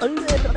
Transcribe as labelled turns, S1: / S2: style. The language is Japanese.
S1: Oh,